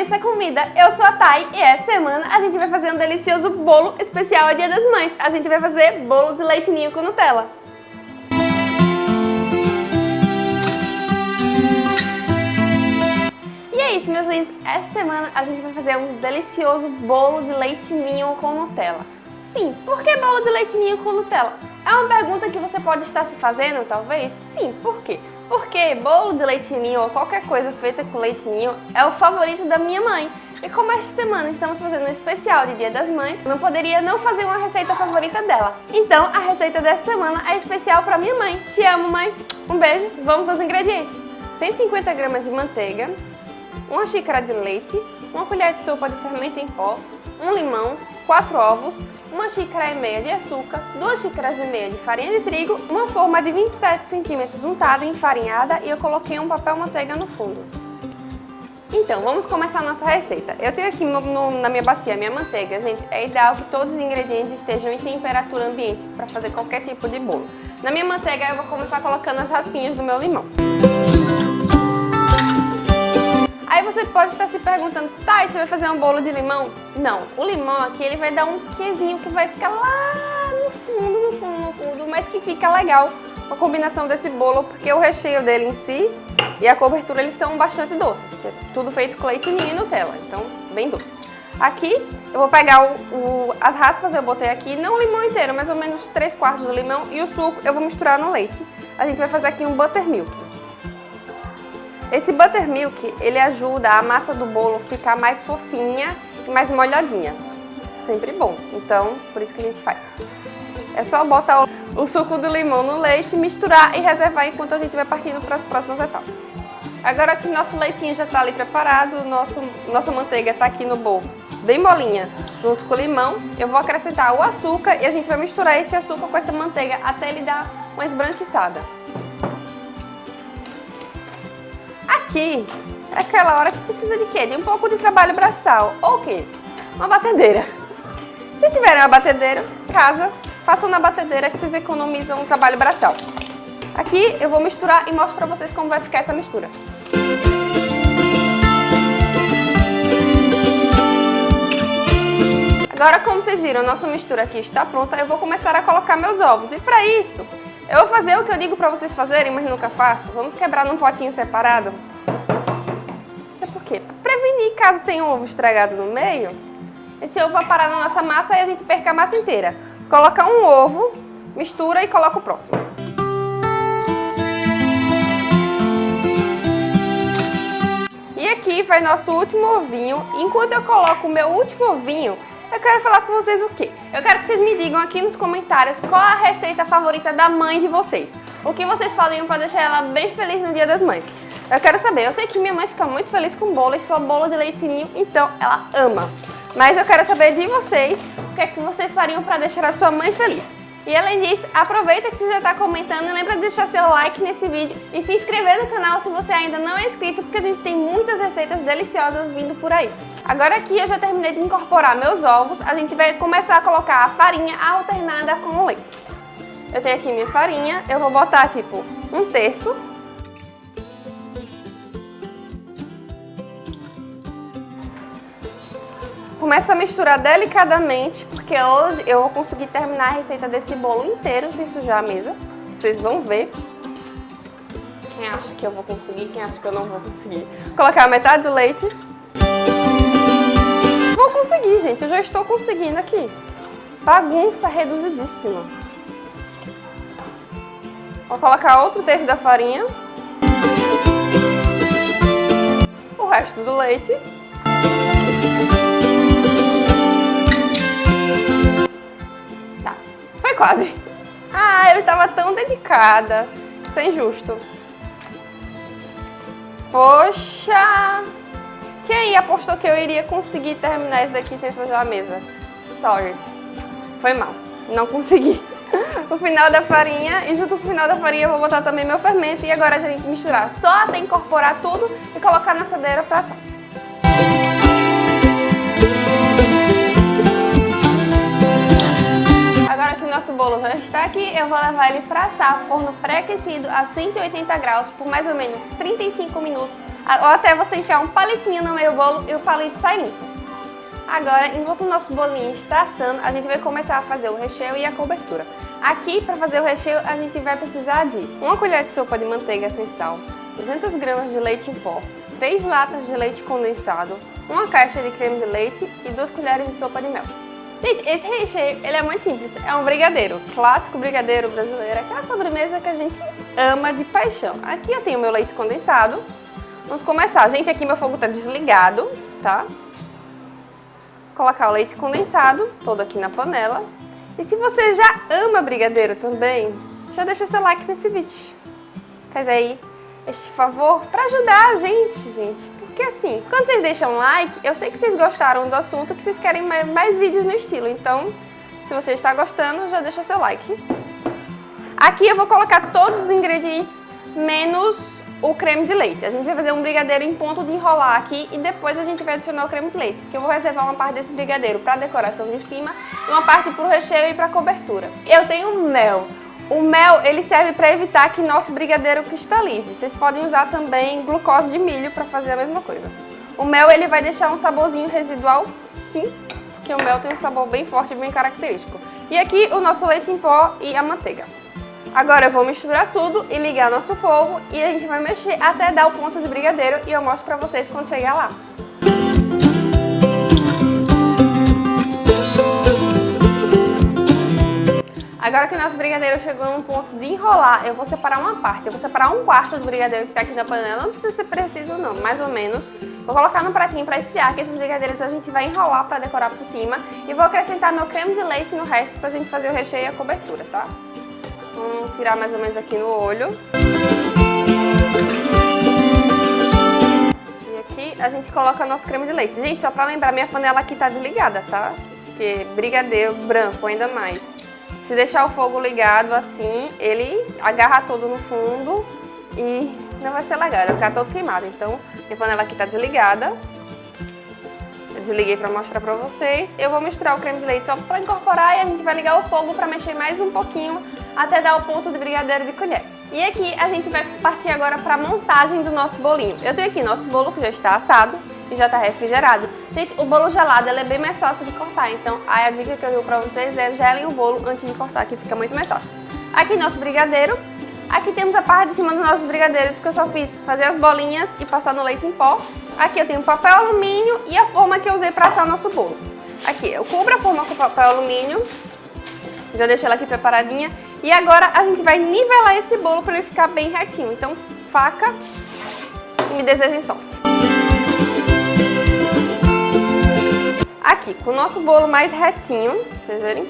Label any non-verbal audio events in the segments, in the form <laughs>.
Larissa Comida, eu sou a Thay e essa semana a gente vai fazer um delicioso bolo especial ao Dia das Mães. A gente vai fazer bolo de leite ninho com Nutella. E é isso, meus lindos. Essa semana a gente vai fazer um delicioso bolo de leite ninho com Nutella. Sim, por que bolo de leite ninho com Nutella? É uma pergunta que você pode estar se fazendo, talvez? Sim, por quê? Porque bolo de leite ninho ou qualquer coisa feita com leite ninho é o favorito da minha mãe. E como esta semana estamos fazendo um especial de Dia das Mães, não poderia não fazer uma receita favorita dela. Então a receita dessa semana é especial para minha mãe. Te amo, mãe! Um beijo, vamos para os ingredientes. 150 gramas de manteiga, uma xícara de leite, uma colher de sopa de fermento em pó, um limão, 4 ovos, uma xícara e meia de açúcar, 2 xícaras e meia de farinha de trigo, uma forma de 27 centímetros untada e enfarinhada e eu coloquei um papel manteiga no fundo. Então, vamos começar a nossa receita. Eu tenho aqui no, no, na minha bacia minha manteiga, gente. É ideal que todos os ingredientes estejam em temperatura ambiente para fazer qualquer tipo de bolo. Na minha manteiga eu vou começar colocando as raspinhas do meu limão. Aí você pode estar se perguntando, tá, você vai fazer um bolo de limão? Não, o limão aqui ele vai dar um quezinho que vai ficar lá no fundo, no fundo, no fundo, mas que fica legal a combinação desse bolo, porque o recheio dele em si e a cobertura eles são bastante doces, que é tudo feito com leite ninho e Nutella, então bem doce. Aqui eu vou pegar o, o, as raspas, eu botei aqui, não o limão inteiro, mais ou menos 3 quartos do limão e o suco eu vou misturar no leite. A gente vai fazer aqui um buttermilk. Esse buttermilk, ele ajuda a massa do bolo ficar mais fofinha e mais molhadinha. Sempre bom, então por isso que a gente faz. É só botar o suco do limão no leite, misturar e reservar enquanto a gente vai partindo para as próximas etapas. Agora que nosso leitinho já está ali preparado, nosso, nossa manteiga está aqui no bolo bem molinha, junto com o limão, eu vou acrescentar o açúcar e a gente vai misturar esse açúcar com essa manteiga até ele dar uma esbranquiçada. Aqui é aquela hora que precisa de quê? De um pouco de trabalho braçal. Ou o quê? Uma batedeira. Se tiverem uma batedeira, casa, façam na batedeira que vocês economizam o trabalho braçal. Aqui eu vou misturar e mostro pra vocês como vai ficar essa mistura. Agora, como vocês viram, nossa mistura aqui está pronta, eu vou começar a colocar meus ovos. E para isso, eu vou fazer o que eu digo para vocês fazerem, mas nunca faço. Vamos quebrar num potinho separado quê? Para prevenir caso tenha um ovo estragado no meio, esse ovo vai parar na nossa massa e a gente perca a massa inteira. Coloca um ovo, mistura e coloca o próximo. E aqui vai nosso último ovinho. Enquanto eu coloco o meu último ovinho, eu quero falar com vocês o quê? Eu quero que vocês me digam aqui nos comentários qual a receita favorita da mãe de vocês. O que vocês fariam para deixar ela bem feliz no Dia das Mães. Eu quero saber, eu sei que minha mãe fica muito feliz com bolo e sua bolo de leitinho, então ela ama. Mas eu quero saber de vocês, o que é que vocês fariam para deixar a sua mãe feliz. E além disso, aproveita que você já está comentando e lembra de deixar seu like nesse vídeo e se inscrever no canal se você ainda não é inscrito, porque a gente tem muitas receitas deliciosas vindo por aí. Agora aqui eu já terminei de incorporar meus ovos, a gente vai começar a colocar a farinha alternada com o leite. Eu tenho aqui minha farinha, eu vou botar tipo um terço Começa a misturar delicadamente, porque hoje eu vou conseguir terminar a receita desse bolo inteiro sem sujar a mesa. Vocês vão ver. Quem acha que eu vou conseguir, quem acha que eu não vou conseguir. Colocar metade do leite. Vou conseguir, gente. Eu já estou conseguindo aqui. Bagunça reduzidíssima. Vou colocar outro terço da farinha. O resto do leite. Quase. Ah, eu estava tão dedicada. Sem justo. Poxa! Quem apostou que eu iria conseguir terminar isso daqui sem sujar a mesa? Sorry. Foi mal. Não consegui. o final da farinha e junto com o final da farinha eu vou botar também meu fermento e agora a gente misturar só até incorporar tudo e colocar na assadeira para assar. Nosso bolo já está aqui, eu vou levar ele para assar forno pré-aquecido a 180 graus por mais ou menos 35 minutos Ou até você enfiar um palitinho no meio do bolo e o palito sai limpo. Agora, enquanto o nosso bolinho está assando, a gente vai começar a fazer o recheio e a cobertura. Aqui, para fazer o recheio, a gente vai precisar de uma colher de sopa de manteiga sem sal, 200 gramas de leite em pó, 3 latas de leite condensado, uma caixa de creme de leite e 2 colheres de sopa de mel. Gente, esse recheio ele é muito simples, é um brigadeiro, clássico brigadeiro brasileiro, aquela sobremesa que a gente ama de paixão. Aqui eu tenho meu leite condensado, vamos começar. Gente, aqui meu fogo está desligado, tá? Vou colocar o leite condensado todo aqui na panela. E se você já ama brigadeiro também, já deixa seu like nesse vídeo. Faz aí este favor para ajudar a gente, gente. Porque assim, quando vocês deixam um like, eu sei que vocês gostaram do assunto, que vocês querem mais, mais vídeos no estilo. Então, se você está gostando, já deixa seu like. Aqui eu vou colocar todos os ingredientes, menos o creme de leite. A gente vai fazer um brigadeiro em ponto de enrolar aqui e depois a gente vai adicionar o creme de leite, porque eu vou reservar uma parte desse brigadeiro para decoração de cima e uma parte para o recheio e para cobertura. Eu tenho mel. O mel, ele serve para evitar que nosso brigadeiro cristalize. Vocês podem usar também glucose de milho para fazer a mesma coisa. O mel, ele vai deixar um saborzinho residual, sim, porque o mel tem um sabor bem forte bem característico. E aqui o nosso leite em pó e a manteiga. Agora eu vou misturar tudo e ligar nosso fogo e a gente vai mexer até dar o ponto de brigadeiro e eu mostro pra vocês quando chegar lá. Agora que o nosso brigadeiro chegou num ponto de enrolar, eu vou separar uma parte. Eu vou separar um quarto do brigadeiro que tá aqui na panela. Não precisa ser preciso não, mais ou menos. Vou colocar no pratinho para esfriar, que esses brigadeiros a gente vai enrolar para decorar por cima. E vou acrescentar meu creme de leite no resto pra gente fazer o recheio e a cobertura, tá? Vamos tirar mais ou menos aqui no olho. E aqui a gente coloca nosso creme de leite. Gente, só pra lembrar, minha panela aqui tá desligada, tá? Porque brigadeiro branco ainda mais. Se deixar o fogo ligado assim, ele agarra todo no fundo e não vai ser legal, vai ficar todo queimado. Então, minha panela aqui tá desligada. Eu desliguei para mostrar para vocês. Eu vou misturar o creme de leite só para incorporar e a gente vai ligar o fogo para mexer mais um pouquinho até dar o ponto de brigadeiro de colher. E aqui a gente vai partir agora para a montagem do nosso bolinho. Eu tenho aqui nosso bolo que já está assado e já está refrigerado. Gente, o bolo gelado é bem mais fácil de cortar, então a dica que eu dou para vocês é gelem o bolo antes de cortar, que fica muito mais fácil. Aqui nosso brigadeiro. Aqui temos a parte de cima dos nossos brigadeiros que eu só fiz fazer as bolinhas e passar no leite em pó. Aqui eu tenho papel alumínio e a forma que eu usei para assar o nosso bolo. Aqui eu cubro a forma com papel alumínio, já deixei ela aqui preparadinha. E agora a gente vai nivelar esse bolo para ele ficar bem retinho. Então, faca e me desejem sorte. Aqui, com o nosso bolo mais retinho, vocês verem?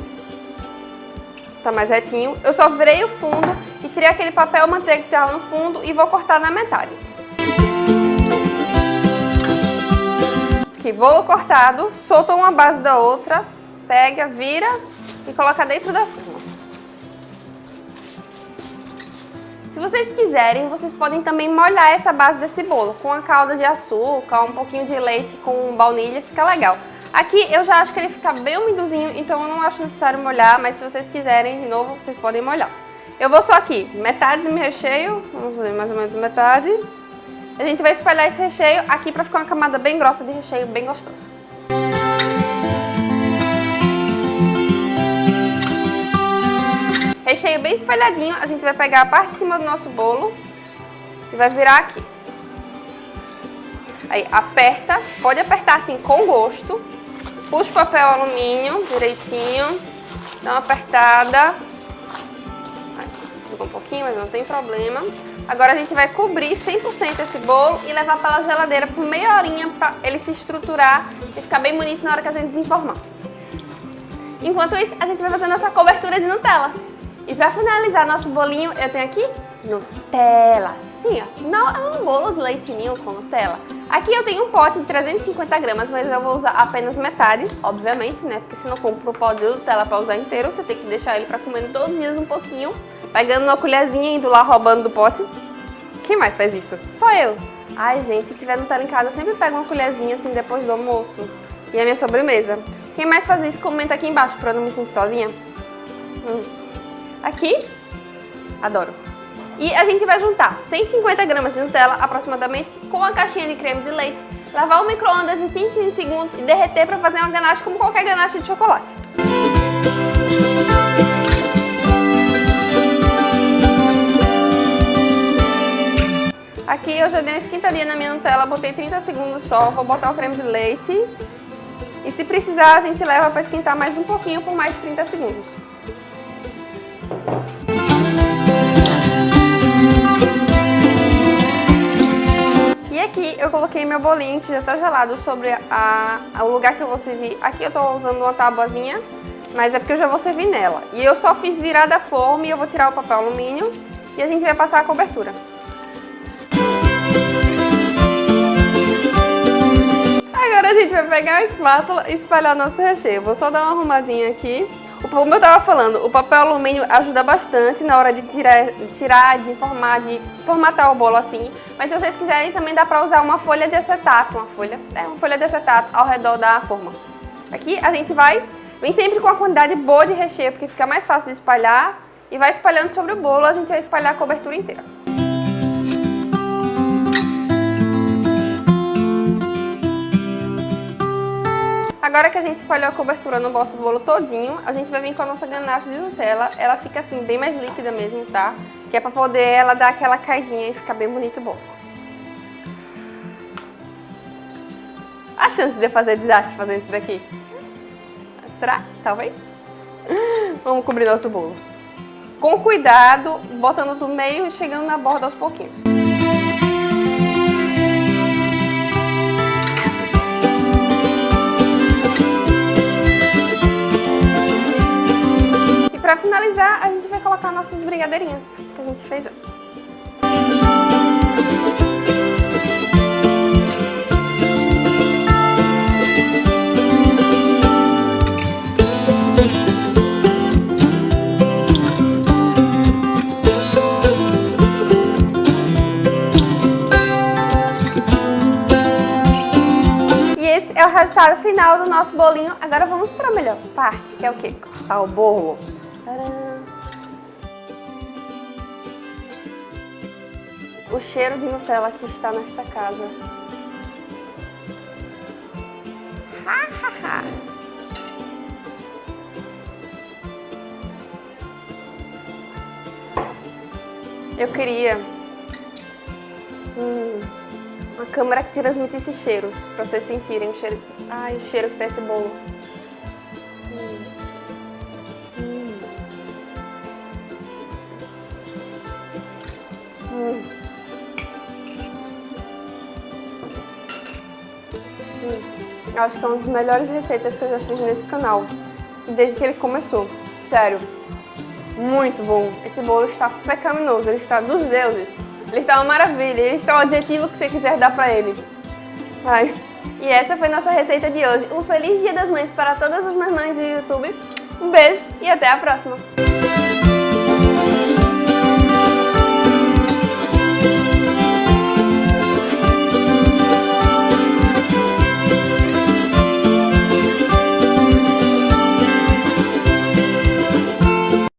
Tá mais retinho. Eu só virei o fundo e tirei aquele papel manteiga que estava no fundo e vou cortar na metade. Aqui, bolo cortado, solta uma base da outra, pega, vira e coloca dentro da forma. Se vocês quiserem, vocês podem também molhar essa base desse bolo com a calda de açúcar, um pouquinho de leite com baunilha, fica legal. Aqui eu já acho que ele fica bem umidozinho, então eu não acho necessário molhar, mas se vocês quiserem, de novo, vocês podem molhar. Eu vou só aqui, metade do meu recheio, vamos fazer mais ou menos metade. A gente vai espalhar esse recheio aqui pra ficar uma camada bem grossa de recheio, bem gostosa. Recheio bem espalhadinho, a gente vai pegar a parte de cima do nosso bolo e vai virar aqui. Aí aperta, pode apertar assim com gosto. Puxa o papel alumínio direitinho, dá uma apertada. Ficou um pouquinho, mas não tem problema. Agora a gente vai cobrir 100% esse bolo e levar para a geladeira por meia horinha para ele se estruturar e ficar bem bonito na hora que a gente desenformar. Enquanto isso, a gente vai fazer nossa cobertura de Nutella. E para finalizar nosso bolinho, eu tenho aqui Nutella. Sim, ó, não é um bolo de leitinho com Nutella. Aqui eu tenho um pote de 350 gramas, mas eu vou usar apenas metade, obviamente, né? Porque se não compra o pó de Nutella para usar inteiro, você tem que deixar ele para comer todos os dias um pouquinho, pegando uma colherzinha e indo lá roubando do pote. Quem mais faz isso? Só eu. Ai, gente, se tiver Nutella em casa, eu sempre pego uma colherzinha assim depois do almoço. E a minha sobremesa. Quem mais faz isso, comenta aqui embaixo para eu não me sentir sozinha. Hum. Aqui, adoro. E a gente vai juntar 150 gramas de Nutella, aproximadamente, com a caixinha de creme de leite, lavar o micro-ondas de 15 15 segundos e derreter para fazer uma ganache como qualquer ganache de chocolate. Aqui eu já dei uma esquentadinha na minha Nutella, botei 30 segundos só, vou botar o creme de leite. E se precisar, a gente leva para esquentar mais um pouquinho por mais de 30 segundos. Aqui eu coloquei meu bolinho, que já está gelado, sobre a, a, o lugar que eu vou servir. Aqui eu estou usando uma tabuazinha, mas é porque eu já vou servir nela. E eu só fiz virar da forma e eu vou tirar o papel alumínio e a gente vai passar a cobertura. a gente vai pegar a espátula e espalhar nosso recheio. Vou só dar uma arrumadinha aqui. Como eu estava falando, o papel alumínio ajuda bastante na hora de tirar, de tirar, de formar, de formatar o bolo assim. Mas se vocês quiserem também dá para usar uma folha de acetato, uma folha, é, uma folha de acetato ao redor da forma. Aqui a gente vai, vem sempre com uma quantidade boa de recheio, porque fica mais fácil de espalhar. E vai espalhando sobre o bolo, a gente vai espalhar a cobertura inteira. Agora que a gente espalhou a cobertura no nosso bolo todinho, a gente vai vir com a nossa ganache de Nutella. Ela fica assim, bem mais líquida mesmo, tá? Que é pra poder ela dar aquela caidinha e ficar bem bonito o bolo. A chance de eu fazer desastre fazendo isso daqui. Será? Talvez? <laughs> Vamos cobrir nosso bolo. Com cuidado, botando do meio e chegando na borda aos pouquinhos. Para finalizar, a gente vai colocar nossos brigadeirinhos que a gente fez antes. É o resultado final do nosso bolinho. Agora vamos para a melhor parte, que é o quê? Cortar o bolo. O cheiro de Nutella que está nesta casa. <laughs> Eu queria hum, uma câmera que transmitisse cheiros, para vocês sentirem o cheiro. Ai, o cheiro que tem esse bolo. Hum. Acho que é uma das melhores receitas que eu já fiz nesse canal. Desde que ele começou. Sério. Muito bom. Esse bolo está pecaminoso. Ele está dos deuses. Ele está uma maravilha. Ele está o adjetivo que você quiser dar pra ele. Ai. E essa foi nossa receita de hoje. Um feliz dia das mães para todas as mamães do YouTube. Um beijo e até a próxima.